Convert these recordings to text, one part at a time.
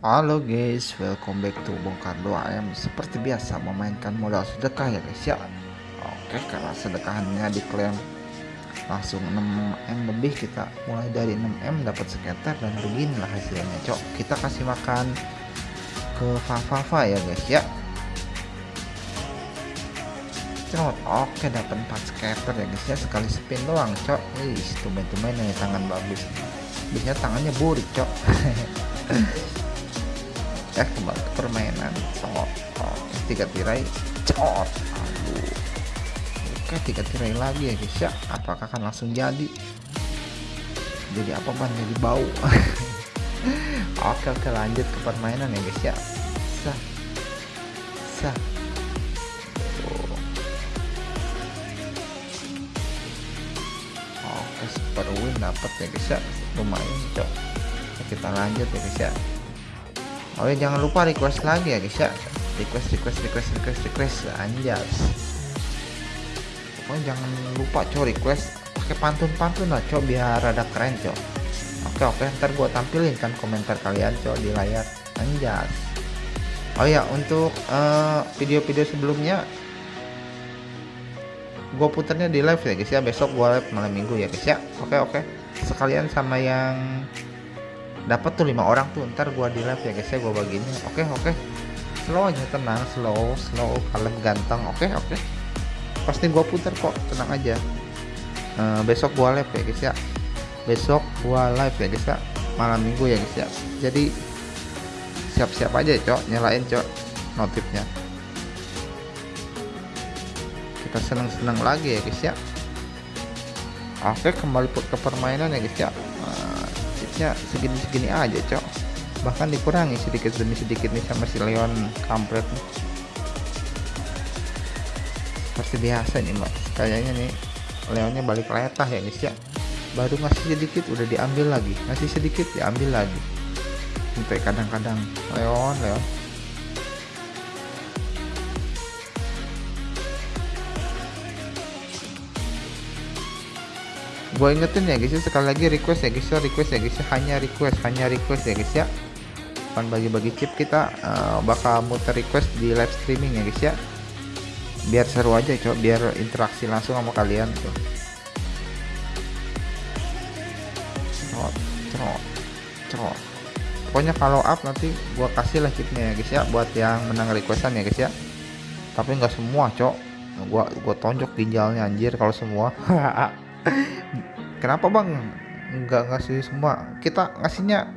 Halo guys, welcome back to Bongkar 2M Seperti biasa memainkan modal sedekah ya guys ya. Oke, karena sedekahannya diklaim langsung 6M lebih kita mulai dari 6M dapat sekitar dan beginilah hasilnya cok. Kita kasih makan ke Fafafa ya guys ya. Cok oke dapat 4 scatter ya guys ya. Sekali spin doang cok. Ih, tumben-tumben nih tangan bagus. Biasanya tangannya burik cok eh kembali ke permainan cok oh, tiga tirai cok aduh. Oke tiga tirai lagi ya guys ya. Apakah akan langsung jadi? Jadi apa ban jadi bau. Oke oke lanjut ke permainan ya guys ya. Sah. Sah. Oke super win dapat ya guys ya. Lumayan cok. Kita lanjut ya guys ya oh ya jangan lupa request lagi ya guys ya. Request request request request request. Anjas. Pokoknya jangan lupa cok request. Pakai pantun-pantun lah cok biar rada keren cok. Oke oke ntar gua tampilin kan komentar kalian cok di layar. Anjas. Oh ya untuk eh, video-video sebelumnya gue puternya di live ya guys ya. Besok gue live malam minggu ya guys ya. Oke oke. Sekalian sama yang dapat tuh lima orang tuh ntar gua di live ya guys ya gua baginya oke okay, oke. Okay. slow aja tenang slow slow kalem ganteng. Oke okay, oke. Okay. pasti gua putar kok tenang aja. Uh, besok gua live ya guys ya. Besok gua live ya guys ya. Malam minggu ya guys ya. Jadi siap-siap aja cok. Nyalain cok notifnya. Kita seneng-seneng lagi ya guys ya. Oke kembali ke permainan ya guys ya chipnya segini-segini aja cok. Bahkan dikurangi sedikit demi sedikit nih sama si Leon kampret. Nih seperti biasa nih mas kayaknya nih Leonnya balik letah ya guys ya. Baru ngasih sedikit udah diambil lagi. Ngasih sedikit diambil lagi. Sampai kadang-kadang Leon Leon gue ingetin ya guys ya. Sekali lagi request ya guys ya. Request ya guys ya. Hanya request hanya request ya guys ya. Kan bagi-bagi chip kita uh, bakal muter request di live streaming ya guys ya. Biar seru aja coba biar interaksi langsung sama kalian tuh cerot cerot cerot pokoknya kalau up nanti gua kasih lah chipnya ya guys ya. Buat yang menang requestan ya guys ya. Tapi nggak semua cok gua gua tonjok ginjalnya anjir kalau semua kenapa bang? Nggak ngasih semua. Kita ngasihnya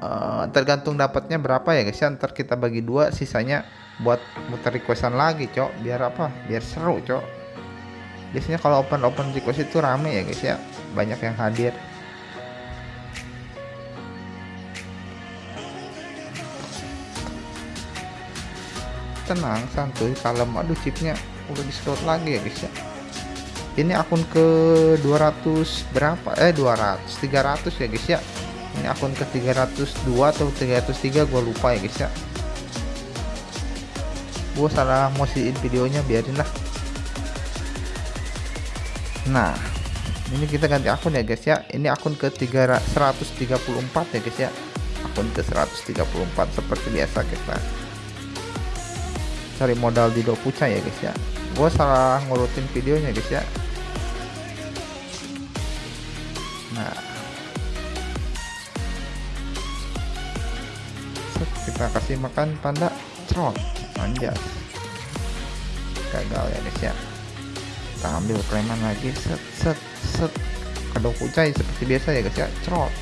uh, tergantung dapatnya berapa ya guys ya. Ntar kita bagi dua sisanya buat muter requestan lagi cok. Biar apa? Biar seru cok. Biasanya kalau open open request itu rame ya guys ya. Banyak yang hadir. Tenang santuy kalem. Aduh chipnya udah di slot lagi ya guys ya ini akun ke 200 berapa? Eh 200 300 ya guys ya. Ini akun ke 302 atau 303 gue lupa ya guys ya. Gue salah mosiin videonya biarin lah. Nah ini kita ganti akun ya guys ya. Ini akun ke 3, 134 ya guys ya. Akun ke 134 seperti biasa kita cari modal di Dokuca ya guys ya. Gue salah ngurutin videonya guys ya nah. Set, kita kasih makan panda cerot. Anjas. Gagal ya guys ya. Kita ambil preman lagi. Set set set. Kedok kucai seperti biasa ya guys ya. Cerot.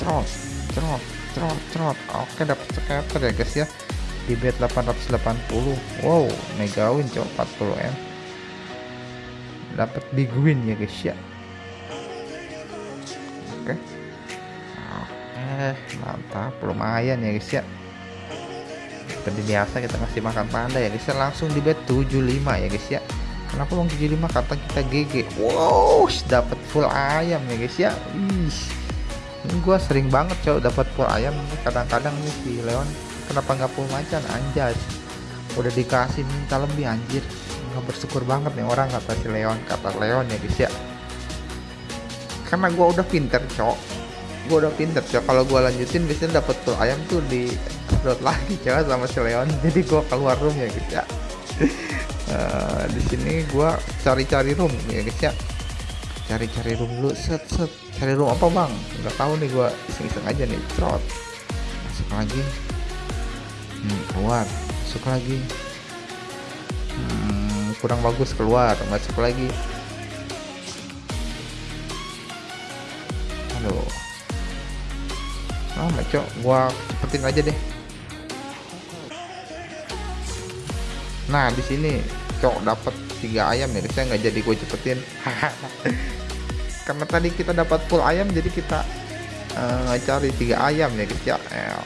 Cerot cerot cerot cerot. Oke dapat scatter ya guys ya. Di bet 880 wow mega win cok 40 m. Dapat big win ya guys ya oke mantap. Lumayan ya guys ya. Seperti biasa kita masih makan panda ya guys ya. Langsung di bet 75 ya guys ya. Kenapa bang 75 kata kita GG wow dapat full ayam ya guys ya. Ih, ini gua sering banget cow dapat full ayam. Kadang-kadang nih si Leon kenapa nggak full macan? Anjas. Udah dikasih minta lebih anjir. Nggak bersyukur banget nih orang kata si Leon kata Leon ya guys ya. Karena gua udah pinter cok gue udah pinter cok. Kalau gue lanjutin biasanya dapat full ayam tuh di slot lagi cok sama si Leon. Jadi gue keluar room ya guys ya. Uh, di sini gue cari-cari room ya guys ya. Cari-cari room dulu set set. Cari room apa bang? Nggak tahu nih gue iseng-iseng aja nih trot masuk lagi. Hmm, keluar. Masuk lagi. Hmm, kurang bagus keluar. Masuk lagi. Aduh oh cok. Gua cepetin aja deh. Nah di sini cok dapat tiga ayam ya saya nggak jadi gue cepetin. Karena tadi kita dapat full ayam jadi kita uh, cari tiga ayam ya guys ya. Eh,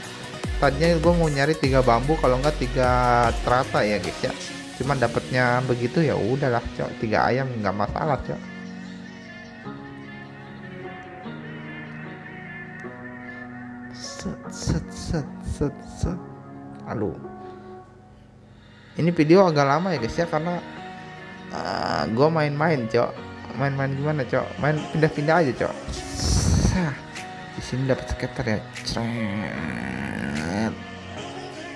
tadinya gue mau nyari tiga bambu kalau enggak tiga terata ya guys ya. Cuman dapatnya begitu ya udahlah cok. Tiga ayam nggak masalah cok set set set set set. Aduh. Ini video agak lama ya guys ya karena uh, eh, gue main-main cok. Main-main gimana cok? Main pindah-pindah aja cok. Di sini dapat skater ya. Cret.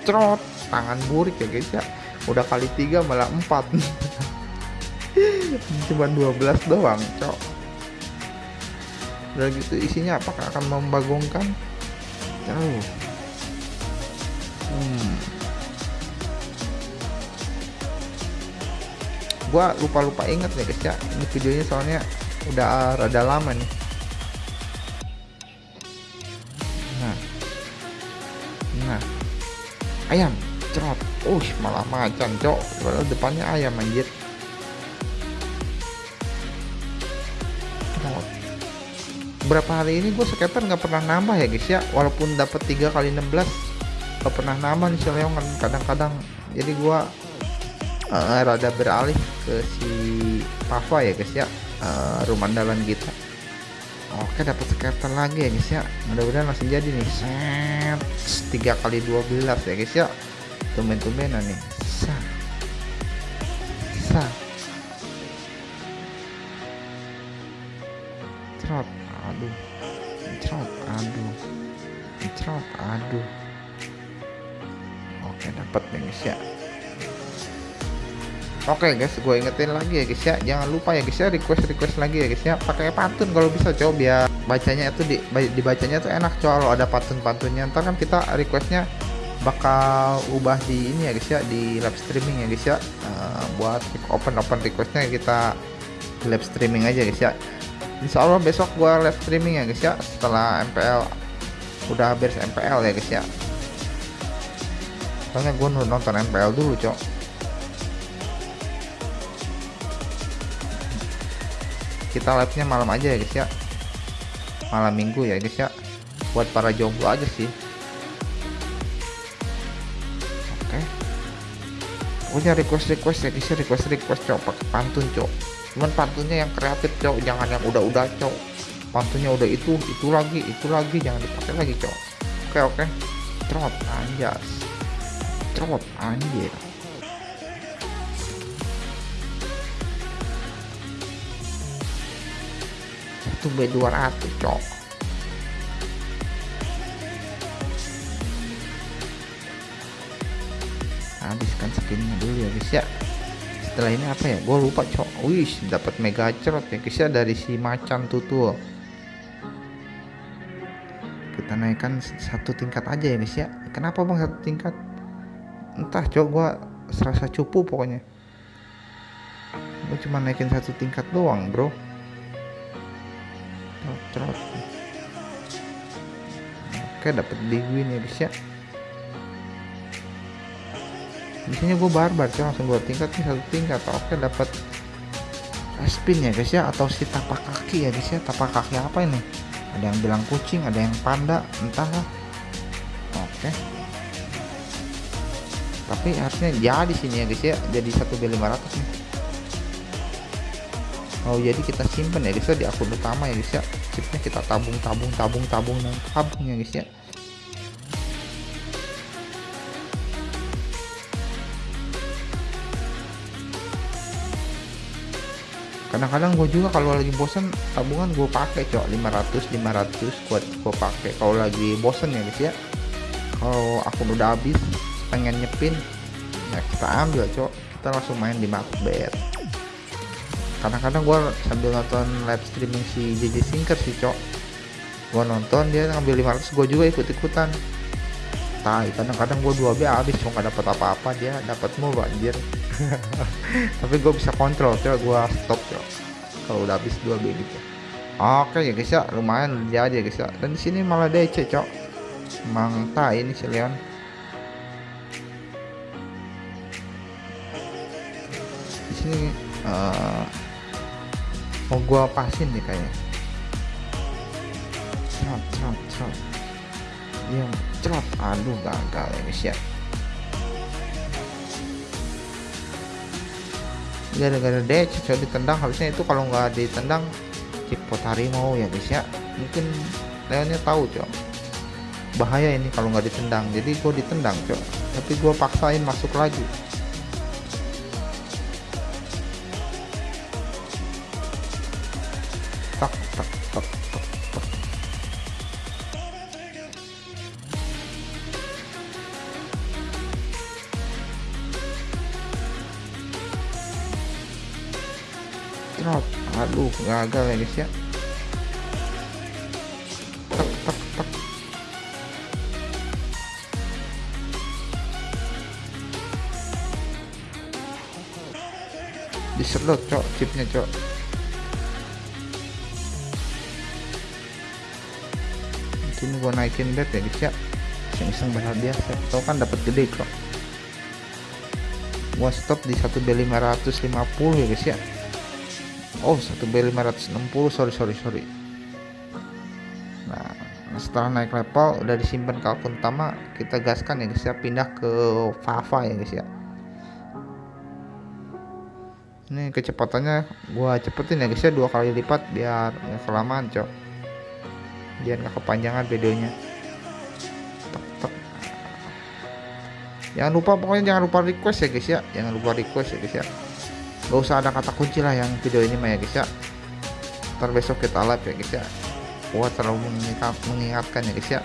trot. Tangan burik ya guys ya. Udah kali tiga malah empat. Cuma 12 doang cok. Udah gitu isinya apakah akan membagongkan jauh hmm. gua lupa-lupa inget nih guys ya. Ini videonya soalnya udah rada lama nih. Nah. Nah. Ayam cerot. Uh malah macan cok. Padahal depannya ayam anjir berapa hari ini gue skater nggak pernah nambah ya guys ya. Walaupun dapat 3 kali 16 gak pernah nambah nih Leon kan. Kadang-kadang jadi gue uh, rada beralih ke si Pava ya guys ya. Uh, rumah andalan kita. Oke dapat skater lagi ya guys ya. Mudah-mudahan langsung jadi nih. Set. 3 kali 12 ya guys ya. Tumben-tumbenan nih. Sa. Sa. Trot aduh trot aduh trot aduh. Oke dapat nih guys ya. Oke guys, gue ingetin lagi ya guys ya, jangan lupa ya guys ya request request lagi ya guys ya, pakai pantun kalau bisa coba biar bacanya itu di, dibacanya tuh enak coba kalau ada pantun pantunnya. Ntar kan kita requestnya bakal ubah di ini ya guys ya di live streaming ya guys ya. Uh, buat open open requestnya kita live streaming aja guys ya Insya Allah besok gua live streaming ya guys ya. Setelah MPL udah beres MPL ya guys ya. Soalnya gue nonton MPL dulu cok. Kita live nya malam aja ya guys ya. Malam minggu ya guys ya. Buat para jomblo aja sih. Pokoknya request request ya bisa request request cok. Pantun cok cuman pantunnya yang kreatif cok. Jangan yang udah-udah cok. Pantunnya udah itu itu lagi itu lagi. Jangan dipakai lagi cok. Oke oke. Trot anjas. Trot anjir. Satu b 200 cok. Habiskan skinnya dulu ya guys ya setelah ini apa ya? Gue lupa cok. Wih dapat mega cerot ya. Ya dari si macan tutul kita naikkan satu tingkat aja ya guys ya. Kenapa bang satu tingkat? Entah cok. Gue serasa cupu pokoknya. Gue cuma naikin satu tingkat doang bro. Cerot oke dapat big win ya guys ya biasanya gue barbar sih langsung dua tingkat nih satu tingkat. Oke dapat spin ya guys ya atau si tapak kaki ya guys ya. Tapak kaki apa ini? Ada yang bilang kucing ada yang panda entahlah oke. Tapi harusnya jadi sini ya guys ya. Jadi satu b 500 nih. Oh jadi kita simpen ya guys ya di akun utama ya guys ya. Chipnya kita tabung tabung tabung tabung dan tabung ya guys ya kadang-kadang gue juga kalau lagi bosen tabungan gue pakai cok. 500 500 kuat gue pakai. Kalau lagi bosen ya guys ya. Kalau akun udah habis pengen nyepin ya kita ambil cok. Kita langsung main di Macbeth. Kadang-kadang gue sambil nonton live streaming si JJ Sinker sih cok. Gue nonton dia ngambil 500 gue juga ikut-ikutan. Tai kadang-kadang gue 2B habis cuma gak dapet apa-apa dia dapat mulu anjir tapi gue bisa kontrol coba gue stop coba kalau udah habis 2B gitu oke ya guys ya. Lumayan jadi ya guys ya. Dan di sini malah DC cok emang tai ini si Leon. Di sini uh, mau gue pasin nih kayaknya. Cerot cerot cerot dia cerot aduh gagal ya guys ya gara-gara dia cocok ditendang harusnya itu kalau nggak ditendang jackpot harimau ya guys ya. Mungkin Leonnya tahu cok. Bahaya ini kalau nggak ditendang. Jadi gue ditendang cok. Tapi gue paksain masuk lagi gagal ya guys ya. Tak tak disedot cok chipnya cok. Ini gua naikin bet ya guys ya. Iseng-iseng berhadiah biasa tau kan dapat gede kok gua stop di 1B550 ya guys ya oh 1B560 sorry sorry sorry. Nah setelah naik level udah disimpan ke akun utama kita gaskan ya guys ya. Pindah ke Fava ya guys ya. Ini kecepatannya gua cepetin ya guys ya. Dua kali lipat biar nggak kelamaan cok. Biar nggak kepanjangan videonya. Jangan lupa pokoknya jangan lupa request ya guys ya. Jangan lupa request ya guys ya gak usah ada kata kunci lah yang video ini mah ya guys ya. Ntar besok kita live ya guys ya. Gua terlalu mengingat, mengingatkan ya guys ya.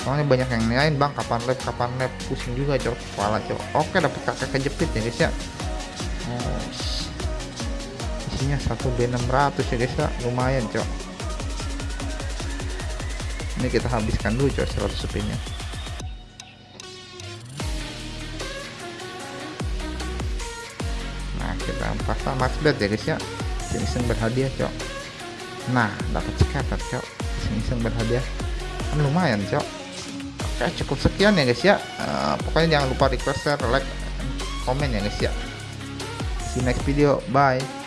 Soalnya banyak yang lain bang. Kapan live kapan live. Pusing juga cok kepala cok. Oke dapat kakek kejepit ya guys ya. Oh, isinya 1B600 ya guys ya. Lumayan cok. Ini kita habiskan dulu cok 100 spinnya kita max bet ya guys ya. Iseng-iseng berhadiah cok. Nah dapat scatter cok. Iseng-iseng berhadiah. Kan lumayan cok. Oke cukup sekian ya guys ya. Uh, pokoknya jangan lupa request share like komen ya guys ya. See you next video. Bye